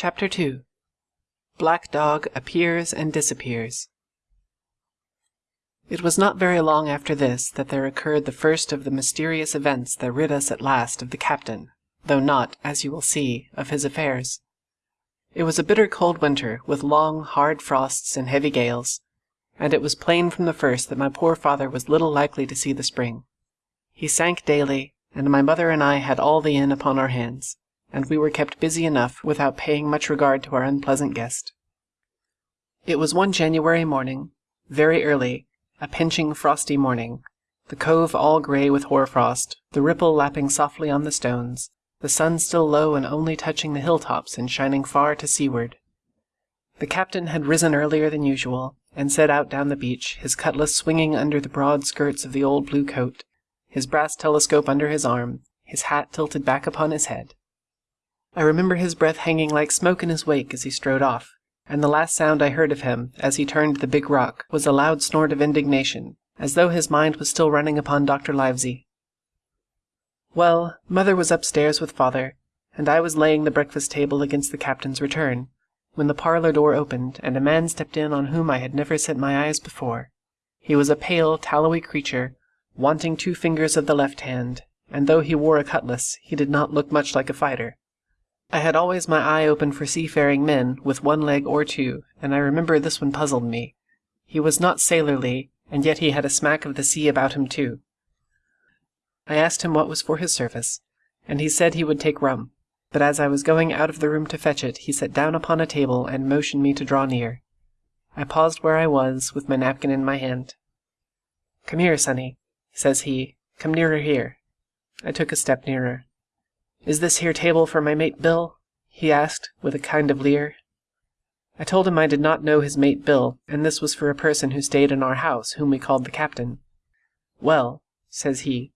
Chapter 2 Black Dog Appears and Disappears It was not very long after this that there occurred the first of the mysterious events that rid us at last of the captain, though not, as you will see, of his affairs. It was a bitter cold winter, with long, hard frosts and heavy gales, and it was plain from the first that my poor father was little likely to see the spring. He sank daily, and my mother and I had all the inn upon our hands and we were kept busy enough without paying much regard to our unpleasant guest. It was one January morning, very early, a pinching frosty morning, the cove all grey with hoarfrost, the ripple lapping softly on the stones, the sun still low and only touching the hilltops and shining far to seaward. The captain had risen earlier than usual, and set out down the beach, his cutlass swinging under the broad skirts of the old blue coat, his brass telescope under his arm, his hat tilted back upon his head. I remember his breath hanging like smoke in his wake as he strode off, and the last sound I heard of him, as he turned the big rock, was a loud snort of indignation, as though his mind was still running upon Dr. Livesey. Well, mother was upstairs with father, and I was laying the breakfast table against the captain's return, when the parlour door opened, and a man stepped in on whom I had never set my eyes before. He was a pale, tallowy creature, wanting two fingers of the left hand, and though he wore a cutlass, he did not look much like a fighter. I had always my eye open for seafaring men with one leg or two, and I remember this one puzzled me. He was not sailorly, and yet he had a smack of the sea about him too. I asked him what was for his service, and he said he would take rum, but as I was going out of the room to fetch it, he sat down upon a table and motioned me to draw near. I paused where I was, with my napkin in my hand. Come here, sonny, says he. Come nearer here. I took a step nearer. Is this here table for my mate Bill? he asked, with a kind of leer. I told him I did not know his mate Bill, and this was for a person who stayed in our house, whom we called the captain. Well, says he,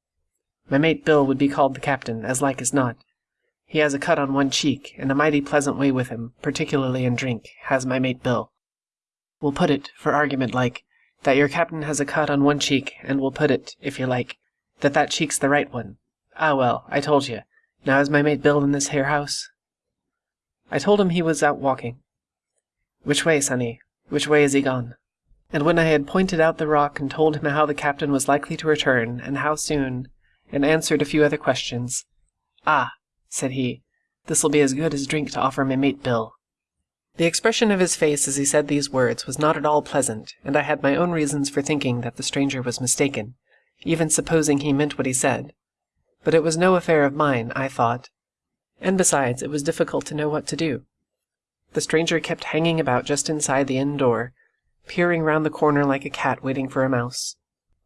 my mate Bill would be called the captain, as like as not. He has a cut on one cheek, and a mighty pleasant way with him, particularly in drink, has my mate Bill. We'll put it, for argument like, that your captain has a cut on one cheek, and we'll put it, if you like, that that cheek's the right one. Ah well, I told you, now is my mate Bill in this here house? I told him he was out walking. Which way, sonny? Which way is he gone? And when I had pointed out the rock and told him how the captain was likely to return, and how soon, and answered a few other questions, Ah, said he, this'll be as good as drink to offer my mate Bill. The expression of his face as he said these words was not at all pleasant, and I had my own reasons for thinking that the stranger was mistaken, even supposing he meant what he said. But it was no affair of mine, I thought, and besides, it was difficult to know what to do. The stranger kept hanging about just inside the inn door, peering round the corner like a cat waiting for a mouse.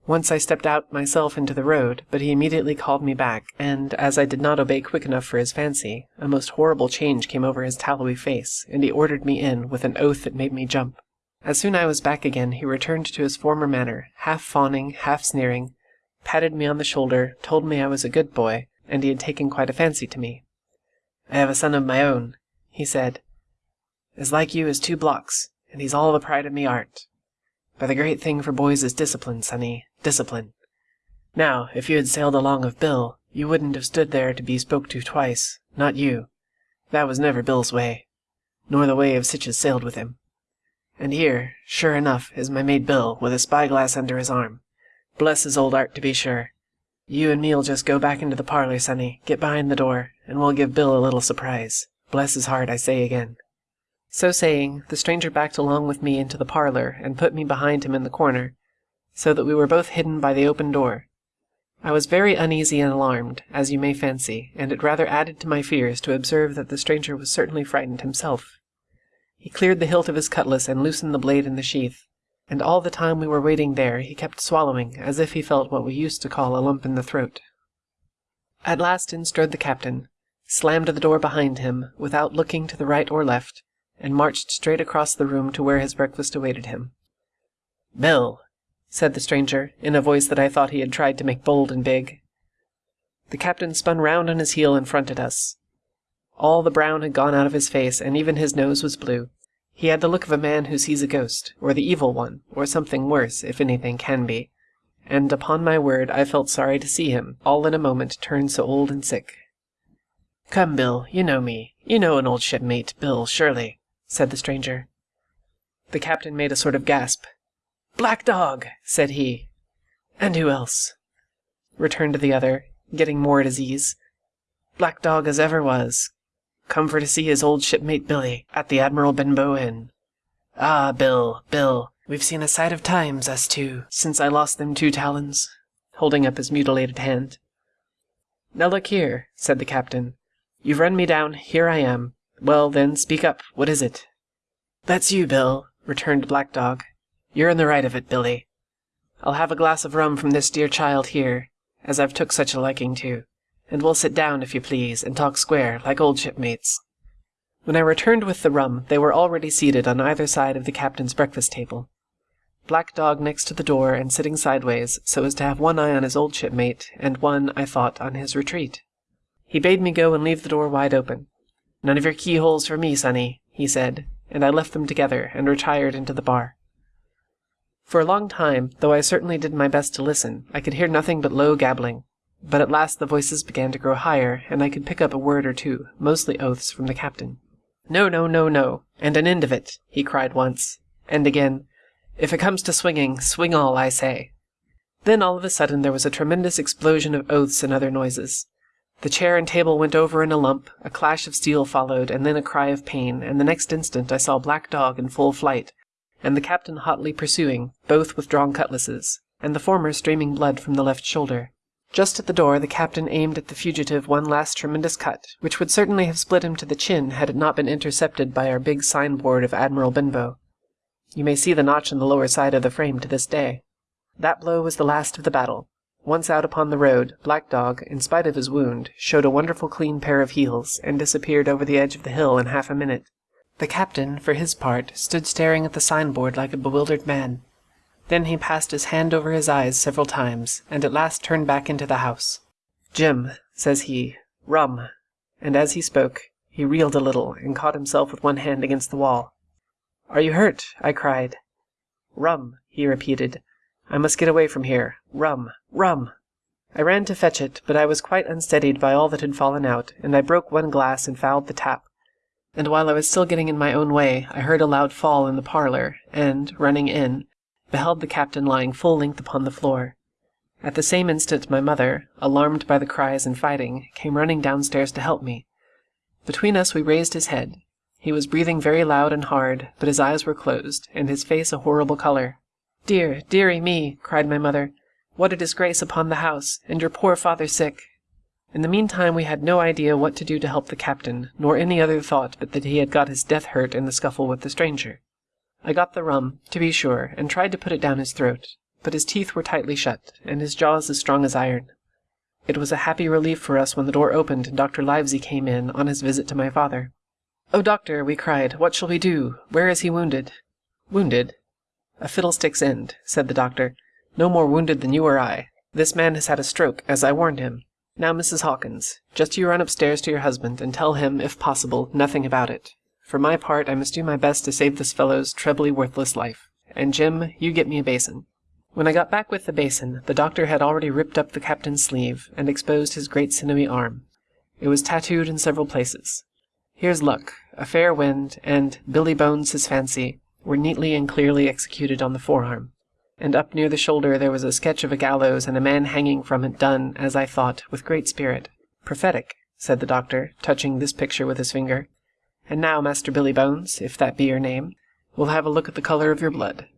Once I stepped out myself into the road, but he immediately called me back, and as I did not obey quick enough for his fancy, a most horrible change came over his tallowy face, and he ordered me in with an oath that made me jump. As soon as I was back again, he returned to his former manner, half fawning, half sneering, patted me on the shoulder, told me I was a good boy, and he had taken quite a fancy to me. I have a son of my own, he said, as like you as two blocks, and he's all the pride of me art. But the great thing for boys is discipline, sonny, discipline. Now, if you had sailed along of Bill, you wouldn't have stood there to be spoke to twice, not you. That was never Bill's way, nor the way of sich as sailed with him. And here, sure enough, is my mate Bill, with a spyglass under his arm. Bless his old art, to be sure. You and me'll just go back into the parlour, sonny, get behind the door, and we'll give Bill a little surprise. Bless his heart, I say again. So saying, the stranger backed along with me into the parlour, and put me behind him in the corner, so that we were both hidden by the open door. I was very uneasy and alarmed, as you may fancy, and it rather added to my fears to observe that the stranger was certainly frightened himself. He cleared the hilt of his cutlass and loosened the blade in the sheath, and all the time we were waiting there he kept swallowing as if he felt what we used to call a lump in the throat. At last in strode the captain, slammed the door behind him without looking to the right or left, and marched straight across the room to where his breakfast awaited him. Bill, said the stranger, in a voice that I thought he had tried to make bold and big. The captain spun round on his heel and fronted us. All the brown had gone out of his face, and even his nose was blue. He had the look of a man who sees a ghost, or the evil one, or something worse, if anything can be. And upon my word, I felt sorry to see him, all in a moment, turn so old and sick. Come, Bill, you know me. You know an old shipmate, Bill, surely, said the stranger. The captain made a sort of gasp. Black Dog, said he. And who else? returned the other, getting more at his ease. Black Dog as ever was. Come for to see his old shipmate Billy at the Admiral Benbow Inn. Ah, Bill, Bill, we've seen a sight of times, us two, since I lost them two talons, holding up his mutilated hand. Now look here, said the captain. You've run me down, here I am. Well, then, speak up, what is it? That's you, Bill, returned Black Dog. You're in the right of it, Billy. I'll have a glass of rum from this dear child here, as I've took such a liking to, and we'll sit down, if you please, and talk square, like old shipmates. When I returned with the rum, they were already seated on either side of the captain's breakfast table. Black Dog next to the door and sitting sideways, so as to have one eye on his old shipmate, and one, I thought, on his retreat. He bade me go and leave the door wide open. None of your keyholes for me, sonny, he said, and I left them together and retired into the bar. For a long time, though I certainly did my best to listen, I could hear nothing but low gabbling. But at last the voices began to grow higher, and I could pick up a word or two, mostly oaths, from the captain. No, no, no, no, and an end of it, he cried once, and again, if it comes to swinging, swing all, I say. Then all of a sudden there was a tremendous explosion of oaths and other noises. The chair and table went over in a lump, a clash of steel followed, and then a cry of pain, and the next instant I saw Black Dog in full flight, and the captain hotly pursuing, both with drawn cutlasses, and the former streaming blood from the left shoulder. Just at the door the captain aimed at the fugitive one last tremendous cut, which would certainly have split him to the chin had it not been intercepted by our big signboard of Admiral Benbow. You may see the notch in the lower side of the frame to this day. That blow was the last of the battle, once out upon the road, Black Dog, in spite of his wound, showed a wonderful clean pair of heels, and disappeared over the edge of the hill in half a minute. The captain, for his part, stood staring at the signboard like a bewildered man. Then he passed his hand over his eyes several times, and at last turned back into the house. Jim, says he, rum. And as he spoke, he reeled a little, and caught himself with one hand against the wall. Are you hurt? I cried. Rum, he repeated, I must get away from here. Rum! Rum! I ran to fetch it, but I was quite unsteadied by all that had fallen out, and I broke one glass and fouled the tap. And while I was still getting in my own way, I heard a loud fall in the parlour, and, running in, beheld the captain lying full length upon the floor. At the same instant my mother, alarmed by the cries and fighting, came running downstairs to help me. Between us we raised his head. He was breathing very loud and hard, but his eyes were closed, and his face a horrible colour. Dear, dearie me, cried my mother, what a disgrace upon the house, and your poor father sick. In the meantime we had no idea what to do to help the captain, nor any other thought but that he had got his death hurt in the scuffle with the stranger. I got the rum, to be sure, and tried to put it down his throat, but his teeth were tightly shut, and his jaws as strong as iron. It was a happy relief for us when the door opened and Dr. Livesey came in on his visit to my father. Oh, doctor, we cried, what shall we do? Where is he wounded? Wounded? A fiddlestick's end, said the doctor. No more wounded than you or I. This man has had a stroke, as I warned him. Now, Mrs. Hawkins, just you run upstairs to your husband and tell him, if possible, nothing about it. For my part, I must do my best to save this fellow's trebly worthless life. And Jim, you get me a basin. When I got back with the basin, the doctor had already ripped up the captain's sleeve and exposed his great sinewy arm. It was tattooed in several places. Here's luck, a fair wind, and Billy Bones his fancy, were neatly and clearly executed on the forearm, and up near the shoulder there was a sketch of a gallows and a man hanging from it done, as I thought, with great spirit. Prophetic, said the doctor, touching this picture with his finger. And now, Master Billy Bones, if that be your name, we'll have a look at the colour of your blood.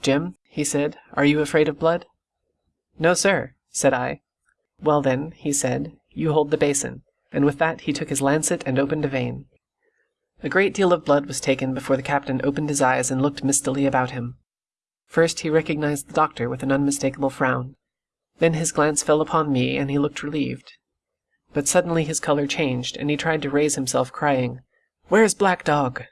Jim, he said, are you afraid of blood? No, sir, said I. Well then, he said, you hold the basin, and with that he took his lancet and opened a vein. A great deal of blood was taken before the captain opened his eyes and looked mistily about him. First he recognized the doctor with an unmistakable frown. Then his glance fell upon me, and he looked relieved. But suddenly his color changed, and he tried to raise himself, crying, Where's Black Dog?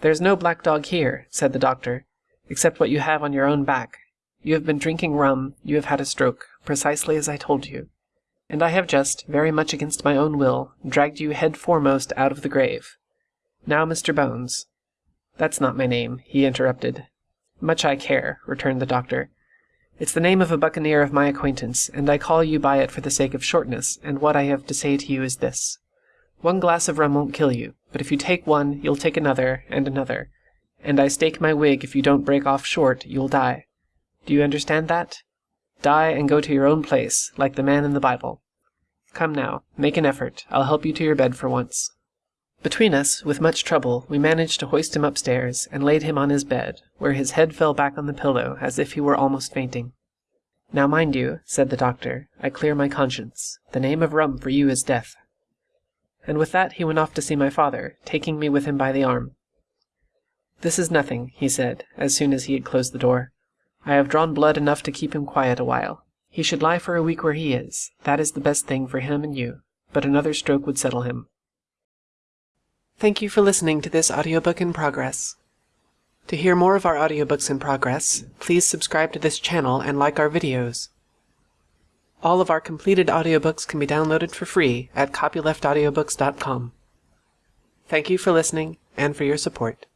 There's no black dog here, said the doctor, except what you have on your own back. You have been drinking rum, you have had a stroke, precisely as I told you. And I have just, very much against my own will, dragged you head foremost out of the grave. Now, Mr. Bones. That's not my name, he interrupted. Much I care, returned the doctor. It's the name of a buccaneer of my acquaintance, and I call you by it for the sake of shortness, and what I have to say to you is this. One glass of rum won't kill you, but if you take one, you'll take another, and another, and I stake my wig if you don't break off short, you'll die. Do you understand that? Die and go to your own place, like the man in the Bible. Come now, make an effort. I'll help you to your bed for once. Between us, with much trouble, we managed to hoist him upstairs and laid him on his bed, where his head fell back on the pillow as if he were almost fainting. Now mind you, said the doctor, I clear my conscience. The name of rum for you is death. And with that he went off to see my father, taking me with him by the arm. This is nothing, he said, as soon as he had closed the door. I have drawn blood enough to keep him quiet a while. He should lie for a week where he is. That is the best thing for him and you. But another stroke would settle him. Thank you for listening to this audiobook in progress. To hear more of our audiobooks in progress, please subscribe to this channel and like our videos. All of our completed audiobooks can be downloaded for free at copyleftaudiobooks.com. Thank you for listening and for your support.